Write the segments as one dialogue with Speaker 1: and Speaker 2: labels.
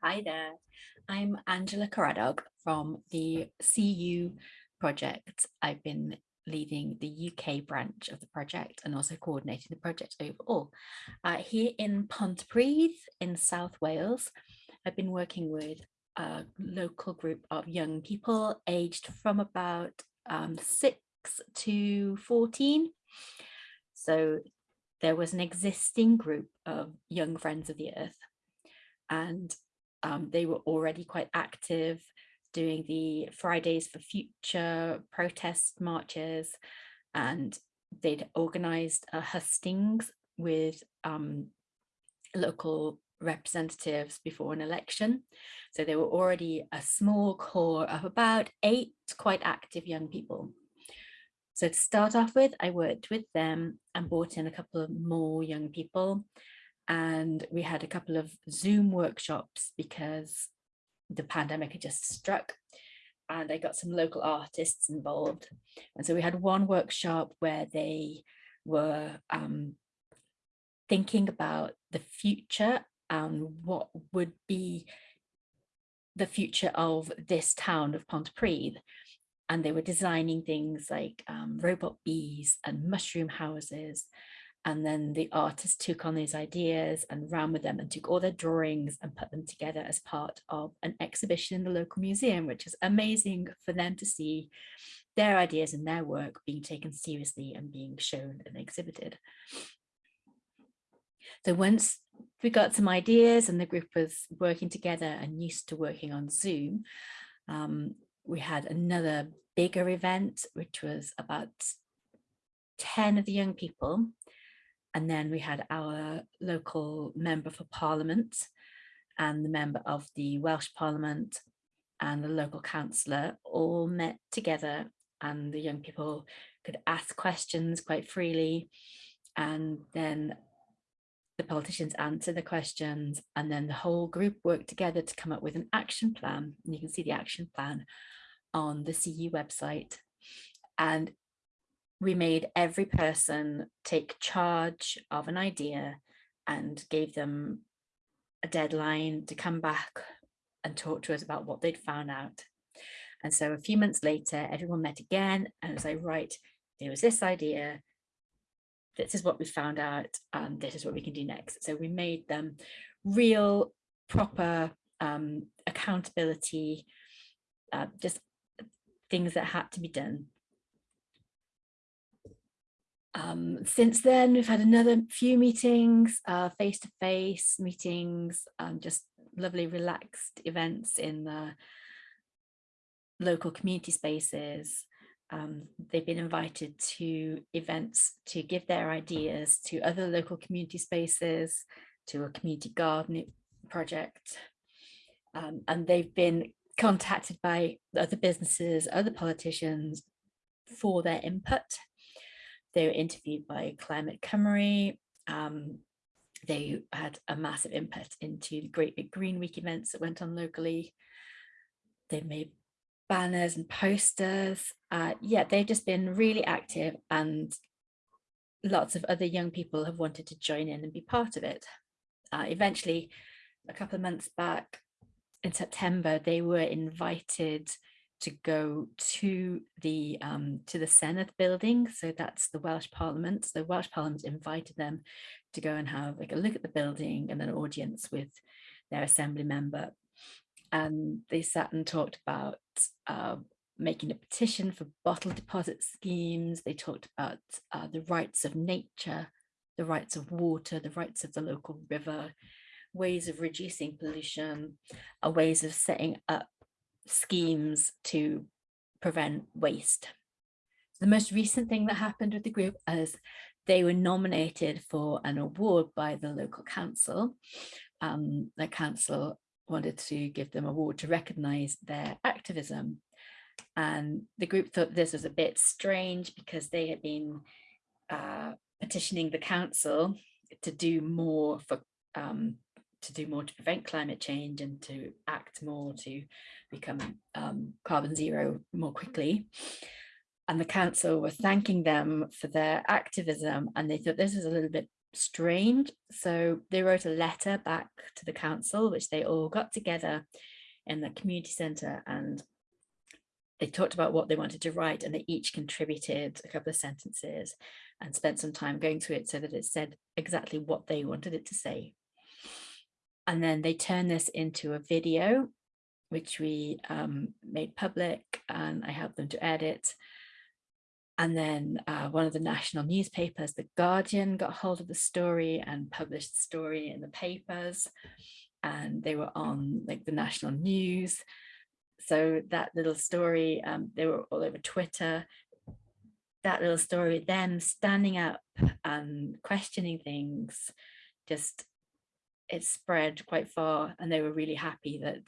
Speaker 1: Hi there, I'm Angela Caradog from the CU project. I've been leading the UK branch of the project and also coordinating the project overall. Uh, here in Pontypridd in South Wales, I've been working with a local group of young people aged from about um, 6 to 14. So there was an existing group of young friends of the earth and um, they were already quite active doing the Fridays for Future protest marches and they'd organized a hustings with um, local representatives before an election. So they were already a small core of about eight quite active young people. So to start off with, I worked with them and brought in a couple of more young people and we had a couple of Zoom workshops because the pandemic had just struck and I got some local artists involved. And so we had one workshop where they were um, thinking about the future and what would be the future of this town of Pontypridd. And they were designing things like um, robot bees and mushroom houses and then the artist took on these ideas and ran with them and took all their drawings and put them together as part of an exhibition in the local museum, which is amazing for them to see their ideas and their work being taken seriously and being shown and exhibited. So once we got some ideas and the group was working together and used to working on Zoom, um, we had another bigger event, which was about 10 of the young people and then we had our local member for parliament and the member of the Welsh Parliament and the local councillor all met together and the young people could ask questions quite freely. And then the politicians answer the questions and then the whole group worked together to come up with an action plan. And you can see the action plan on the CU website. And we made every person take charge of an idea and gave them a deadline to come back and talk to us about what they'd found out. And so a few months later, everyone met again and was like, right, there was this idea, this is what we found out, and this is what we can do next. So we made them real, proper um, accountability, uh, just things that had to be done um, since then, we've had another few meetings, uh, face-to-face -face meetings, um, just lovely relaxed events in the local community spaces. Um, they've been invited to events to give their ideas to other local community spaces, to a community garden project. Um, and they've been contacted by other businesses, other politicians for their input they were interviewed by Climate Cymru. Um, they had a massive input into the Great Big Green Week events that went on locally. They made banners and posters. Uh, yeah, they've just been really active and lots of other young people have wanted to join in and be part of it. Uh, eventually, a couple of months back in September, they were invited to go to the um, to the Senedd building. So that's the Welsh Parliament. So the Welsh Parliament invited them to go and have like a look at the building and an audience with their assembly member. And they sat and talked about uh, making a petition for bottle deposit schemes. They talked about uh, the rights of nature, the rights of water, the rights of the local river, ways of reducing pollution, uh, ways of setting up schemes to prevent waste. The most recent thing that happened with the group is they were nominated for an award by the local council. Um, the council wanted to give them an award to recognise their activism. And the group thought this was a bit strange because they had been uh, petitioning the council to do more for um, to do more to prevent climate change and to act more to become um, carbon zero more quickly. And the council were thanking them for their activism and they thought this was a little bit strange. So they wrote a letter back to the council, which they all got together in the community centre and they talked about what they wanted to write and they each contributed a couple of sentences and spent some time going through it so that it said exactly what they wanted it to say. And then they turned this into a video, which we um, made public and I helped them to edit. And then uh, one of the national newspapers, The Guardian, got hold of the story and published the story in the papers. And they were on like the national news. So that little story, um, they were all over Twitter. That little story, them standing up and questioning things, just it spread quite far and they were really happy that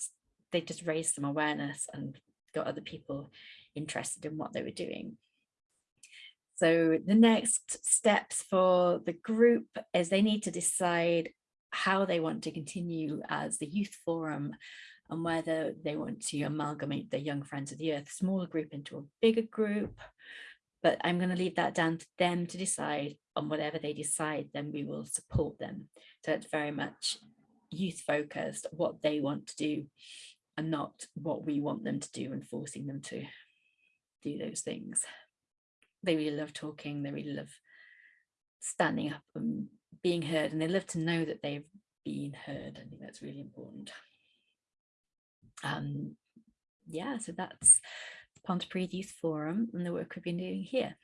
Speaker 1: they just raised some awareness and got other people interested in what they were doing. So the next steps for the group is they need to decide how they want to continue as the youth forum and whether they want to amalgamate the Young Friends of the Earth smaller group into a bigger group. But I'm going to leave that down to them to decide on whatever they decide, then we will support them. So it's very much youth focused, what they want to do and not what we want them to do and forcing them to do those things they really love talking, they really love standing up and being heard, and they love to know that they've been heard. I think that's really important. Um, yeah, so that's the Pontypridd Youth Forum and the work we've been doing here.